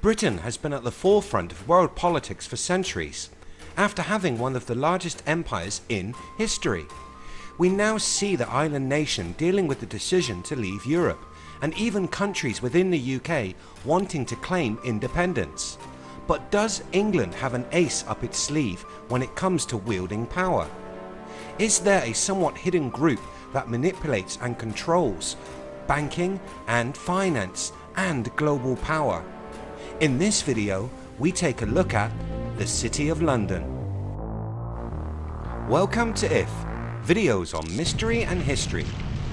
Britain has been at the forefront of world politics for centuries, after having one of the largest empires in history. We now see the island nation dealing with the decision to leave Europe and even countries within the UK wanting to claim independence. But does England have an ace up its sleeve when it comes to wielding power? Is there a somewhat hidden group that manipulates and controls banking and finance and global power? In this video we take a look at the City of London. Welcome to IF, videos on mystery and history.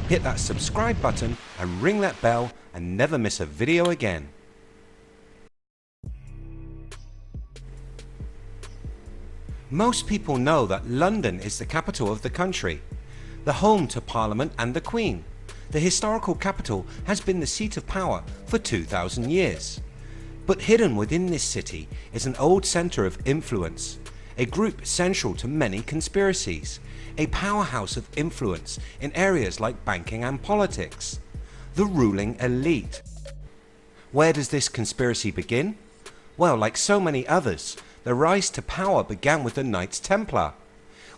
Hit that subscribe button and ring that bell and never miss a video again. Most people know that London is the capital of the country, the home to Parliament and the Queen. The historical capital has been the seat of power for 2000 years. But hidden within this city is an old centre of influence, a group central to many conspiracies, a powerhouse of influence in areas like banking and politics, the ruling elite. Where does this conspiracy begin? Well like so many others the rise to power began with the Knights Templar.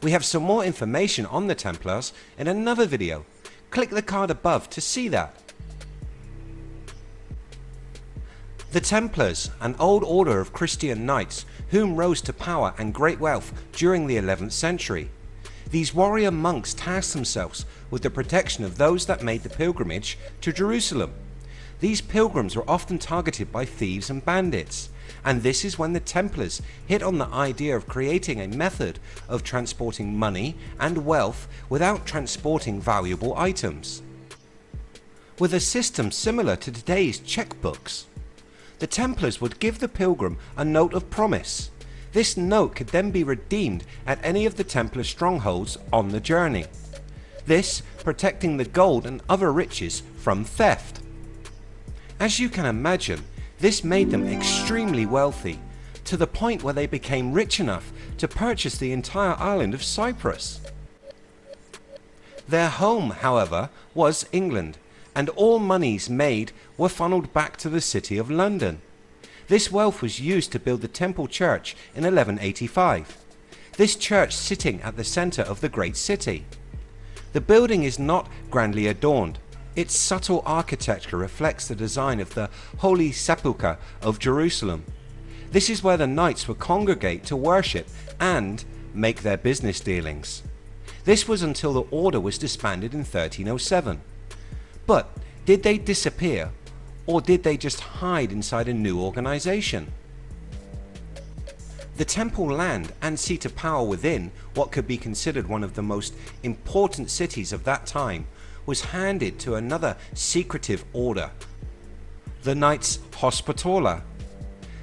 We have some more information on the Templars in another video. Click the card above to see that. The Templars, an old order of Christian knights whom rose to power and great wealth during the 11th century. These warrior monks tasked themselves with the protection of those that made the pilgrimage to Jerusalem. These pilgrims were often targeted by thieves and bandits and this is when the Templars hit on the idea of creating a method of transporting money and wealth without transporting valuable items. With a system similar to today's checkbooks, the Templars would give the pilgrim a note of promise. This note could then be redeemed at any of the Templar strongholds on the journey. This protecting the gold and other riches from theft. As you can imagine this made them extremely wealthy to the point where they became rich enough to purchase the entire island of Cyprus. Their home however was England and all monies made were funneled back to the city of London. This wealth was used to build the Temple Church in 1185. This church sitting at the centre of the great city. The building is not grandly adorned its subtle architecture reflects the design of the Holy Sepulchre of Jerusalem. This is where the knights would congregate to worship and make their business dealings. This was until the order was disbanded in 1307. But did they disappear or did they just hide inside a new organization? The temple land and seat of power within what could be considered one of the most important cities of that time was handed to another secretive order, the Knights Hospitaller.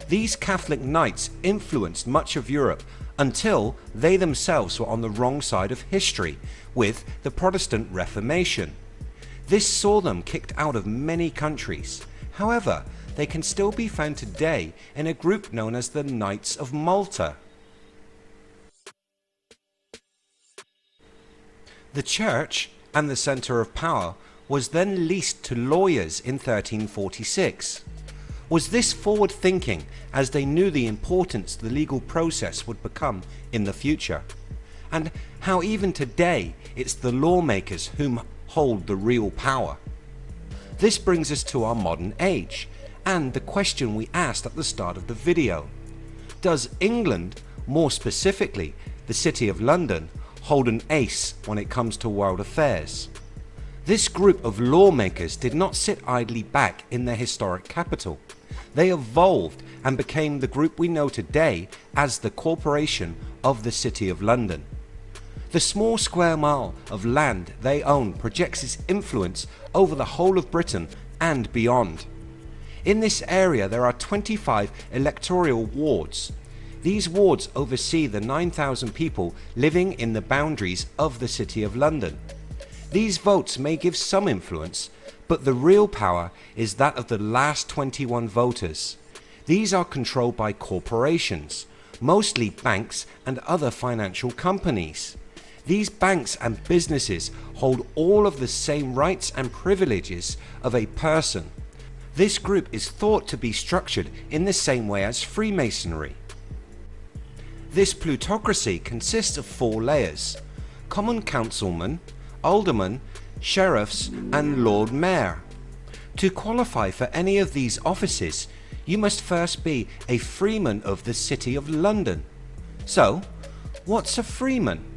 These Catholic Knights influenced much of Europe until they themselves were on the wrong side of history with the Protestant Reformation. This saw them kicked out of many countries. However, they can still be found today in a group known as the Knights of Malta. The church and the centre of power was then leased to lawyers in 1346. Was this forward thinking as they knew the importance the legal process would become in the future? And how even today it's the lawmakers whom hold the real power? This brings us to our modern age and the question we asked at the start of the video. Does England, more specifically the City of London, hold an ace when it comes to world affairs. This group of lawmakers did not sit idly back in their historic capital. They evolved and became the group we know today as the Corporation of the City of London. The small square mile of land they own projects its influence over the whole of Britain and beyond. In this area there are 25 electoral wards these wards oversee the 9,000 people living in the boundaries of the City of London. These votes may give some influence, but the real power is that of the last 21 voters. These are controlled by corporations, mostly banks and other financial companies. These banks and businesses hold all of the same rights and privileges of a person. This group is thought to be structured in the same way as Freemasonry. This plutocracy consists of four layers, Common Councilmen, Aldermen, Sheriffs and Lord Mayor. To qualify for any of these offices you must first be a freeman of the City of London. So what's a freeman?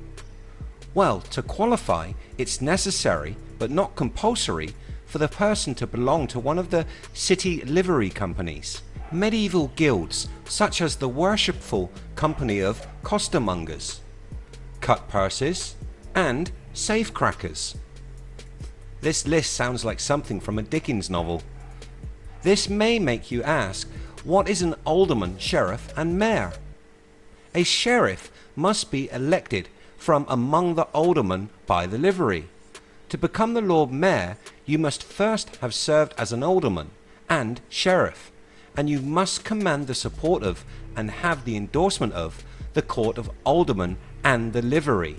Well to qualify it's necessary but not compulsory for the person to belong to one of the city livery companies. Medieval guilds such as the worshipful company of costermongers, cut purses and safecrackers. This list sounds like something from a Dickens novel. This may make you ask what is an alderman, sheriff and mayor? A sheriff must be elected from among the aldermen by the livery. To become the Lord Mayor you must first have served as an alderman and sheriff and you must command the support of and have the endorsement of the court of aldermen and the livery.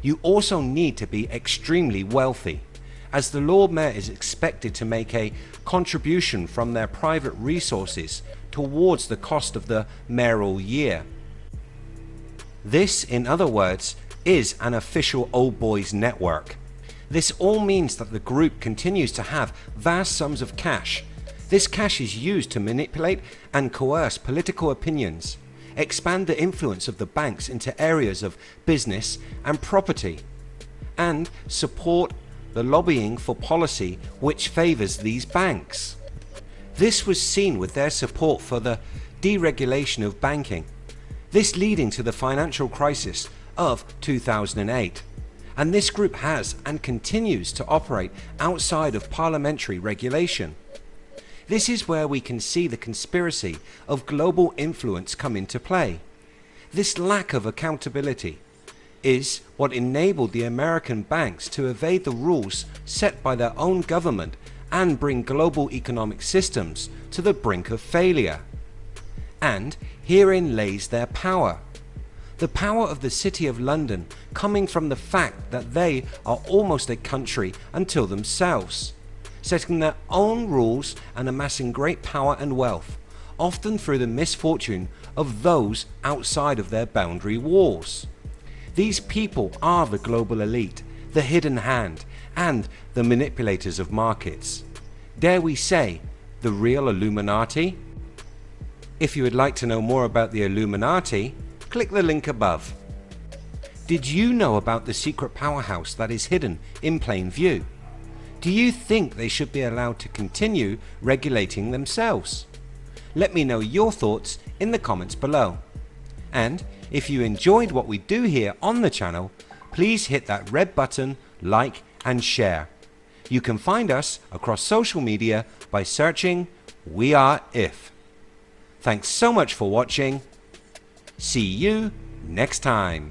You also need to be extremely wealthy as the Lord Mayor is expected to make a contribution from their private resources towards the cost of the mayoral year. This in other words is an official old boys network this all means that the group continues to have vast sums of cash. This cash is used to manipulate and coerce political opinions, expand the influence of the banks into areas of business and property, and support the lobbying for policy which favours these banks. This was seen with their support for the deregulation of banking, this leading to the financial crisis of 2008 and this group has and continues to operate outside of parliamentary regulation. This is where we can see the conspiracy of global influence come into play. This lack of accountability is what enabled the American banks to evade the rules set by their own government and bring global economic systems to the brink of failure. And herein lays their power the power of the City of London coming from the fact that they are almost a country until themselves, setting their own rules and amassing great power and wealth, often through the misfortune of those outside of their boundary walls. These people are the global elite, the hidden hand and the manipulators of markets. Dare we say the real Illuminati? If you would like to know more about the Illuminati click the link above. Did you know about the secret powerhouse that is hidden in plain view? Do you think they should be allowed to continue regulating themselves? Let me know your thoughts in the comments below. And if you enjoyed what we do here on the channel, please hit that red button, like and share. You can find us across social media by searching We Are If. Thanks so much for watching See you next time.